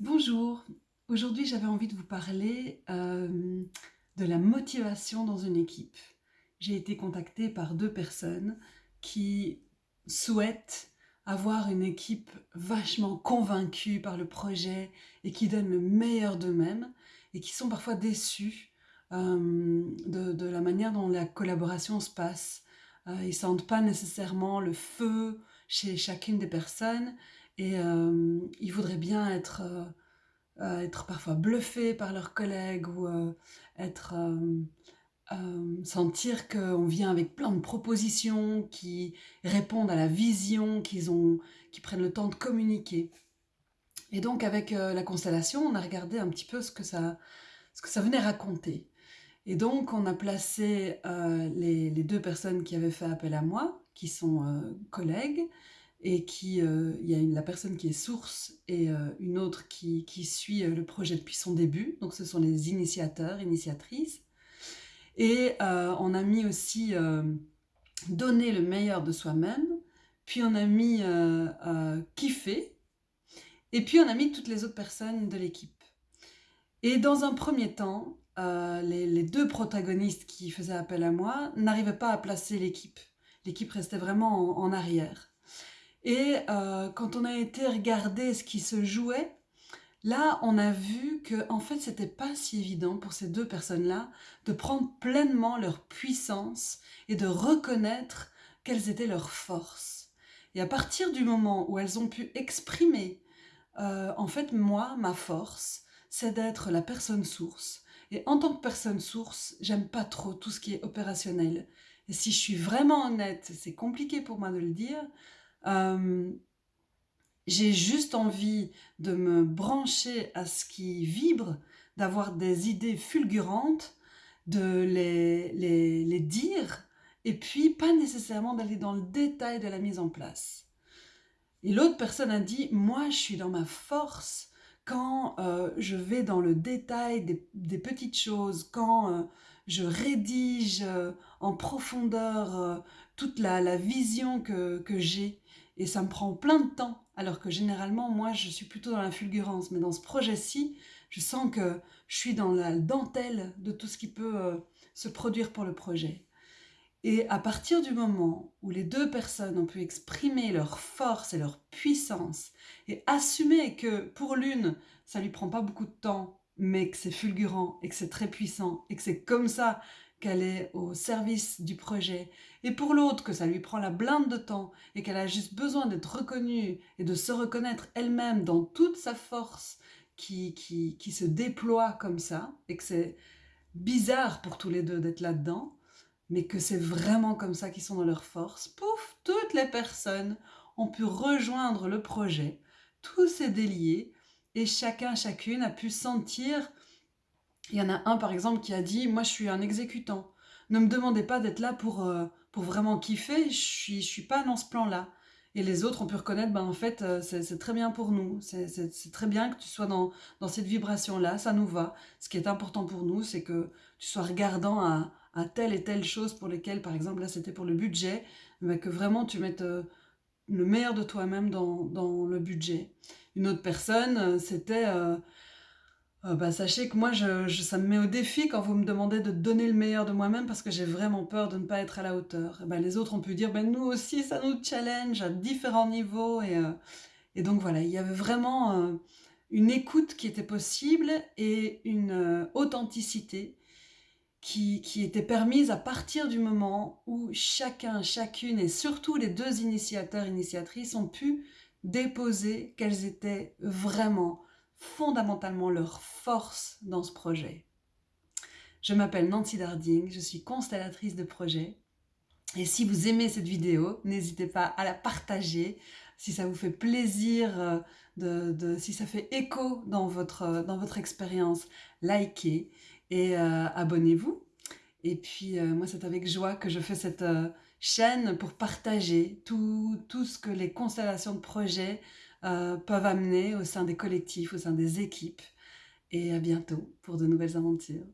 Bonjour, aujourd'hui j'avais envie de vous parler euh, de la motivation dans une équipe. J'ai été contactée par deux personnes qui souhaitent avoir une équipe vachement convaincue par le projet et qui donne le meilleur d'eux-mêmes et qui sont parfois déçus euh, de, la manière dont la collaboration se passe. Euh, ils sentent pas nécessairement le feu chez chacune des personnes et euh, ils voudraient bien être, euh, euh, parfois bluffés par leurs collègues ou être, sentir qu'on vient avec plein de propositions qui répondent à la vision qu'ils ont, qui prennent le temps de communiquer. Et donc avec la constellation, on a regardé un petit peu ce que ça, venait raconter. Et donc on a placé les, deux personnes qui avaient fait appel à moi, qui sont collègues, et qui, euh, il y a la personne qui est source et euh, une autre qui, qui suit euh, le projet depuis son début. Donc ce sont les initiateurs, initiatrices. Et on a mis aussi donner le meilleur de soi-même, puis on a mis kiffer, et puis on a mis toutes les autres personnes de l'équipe. Et dans un premier temps, les, les, deux protagonistes qui faisaient appel à moi n'arrivaient pas à placer l'équipe. L'équipe restait vraiment en, en arrière. Et euh, quand on a été regarder ce qui se jouait, là, on a vu que en fait, c'était pas si évident pour ces deux personnes-là de prendre pleinement leur puissance et de reconnaître quelles étaient leurs forces. Et à partir du moment où elles ont pu exprimer, euh, en fait, moi, ma force, c'est d'être la personne source. Et en tant que personne source, j'aime pas trop tout ce qui est opérationnel. Et si je suis vraiment honnête, c'est compliqué pour moi de le dire, euh, j'ai juste envie de me brancher à ce qui vibre, d'avoir des idées fulgurantes, de les, les, les dire, et puis pas nécessairement d'aller dans le détail de la mise en place. Et l'autre personne a dit, moi je suis dans ma force quand euh, je vais dans le détail des, des petites choses, quand euh, je rédige euh, en profondeur euh, toute la, vision que, que j'ai et ça me prend plein de temps, alors que généralement, moi, je suis plutôt dans la fulgurance. Mais dans ce projet-ci, je sens que je suis dans la dentelle de tout ce qui peut euh, se produire pour le projet. Et à partir du moment où les deux personnes ont pu exprimer leur force et leur puissance et assumer que pour l'une, ça lui prend pas beaucoup de temps, mais que c'est fulgurant et que c'est très puissant et que c'est comme ça qu'elle est au service du projet, et pour l'autre que ça lui prend la blinde de temps et qu'elle a juste besoin d'être reconnue et de se reconnaître elle-même dans toute sa force qui, qui, qui se déploie comme ça, et que c'est bizarre pour tous les deux d'être là-dedans, mais que c'est vraiment comme ça qu'ils sont dans leur force, pouf, toutes les personnes ont pu rejoindre le projet, tout s'est délié, et chacun, chacune a pu sentir il y en a un par exemple qui a dit « moi je suis un exécutant, ne me demandez pas d'être là pour, euh, pour vraiment kiffer, je suis, je suis pas dans ce plan-là ». Et les autres ont pu reconnaître, ben en fait, euh, c'est très bien pour nous, c'est très bien que tu sois dans, dans cette vibration-là, ça nous va. Ce qui est important pour nous, c'est que tu sois regardant à, à, telle et telle chose pour lesquelles, par exemple, là c'était pour le budget, mais que vraiment tu mettes euh, le meilleur de toi-même dans, dans, le budget. Une autre personne, c'était... Euh, bah, sachez que moi, je, ça me met au défi quand vous me demandez de donner le meilleur de moi-même parce que j'ai vraiment peur de ne pas être à la hauteur. bah, les autres ont pu dire, ben, nous aussi, ça nous challenge à différents niveaux. Et, euh, donc voilà, il y avait vraiment euh, une écoute qui était possible et une authenticité qui, qui était permise à partir du moment où chacun, chacune et surtout les deux initiateurs, initiatrices ont pu déposer qu'elles étaient vraiment fondamentalement leur force dans ce projet. Je m'appelle Nancy Darding, je suis constellatrice de projet. Et si vous aimez cette vidéo, n'hésitez pas à la partager. Si ça vous fait plaisir, euh, de, si ça fait écho dans votre, dans votre expérience, likez et euh, abonnez-vous. Et puis euh, moi, c'est avec joie que je fais cette chaîne pour partager tout, ce que les constellations de projets euh, peuvent amener au sein des collectifs, au sein des équipes. Et à bientôt pour de nouvelles aventures.